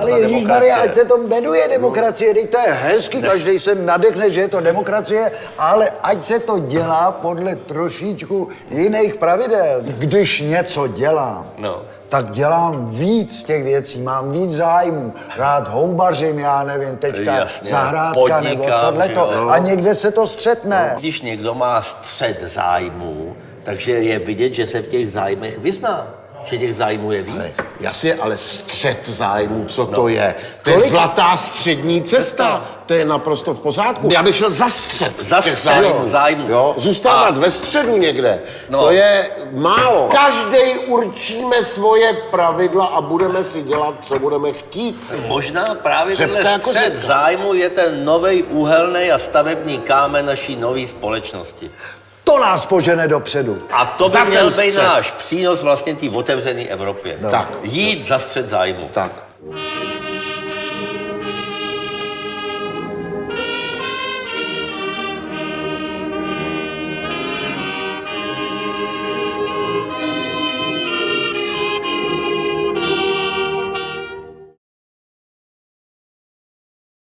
Ale Ježíš Maria, ať se to jmenuje demokracie, teď to je hezky, každý se nadechne, že je to demokracie, ale ať se to dělá podle trošičku jiných pravidel. Když něco dělám, No. tak dělám víc těch věcí, mám víc zájmů. Rád houbařím, já nevím, teďka Jasně, zahrádka nebo podnikám, tohleto. že jo. A někde se to střetne. Když někdo má střed zájmů, takže je vidět, že se v těch zájmech vyzná. Že těch zájmů je víc. Jasně, ale střed zájmu, co to je? To je zlatá střední cesta. To je naprosto v pořádku. Já bych šel za střed. Za střed zájmu. Jo, zůstávat A- ve středu někde, No. to je málo. Každý určíme svoje pravidla a budeme si dělat, co budeme chtít. Možná právě tenhle jako střed zájmu je ten nový úhelný a stavební kámen naší nové společnosti. To nás požene dopředu. A to by Za měl být náš přínos vlastně té otevřené Evropě. Tak. Jít za střed zájmu. Tak.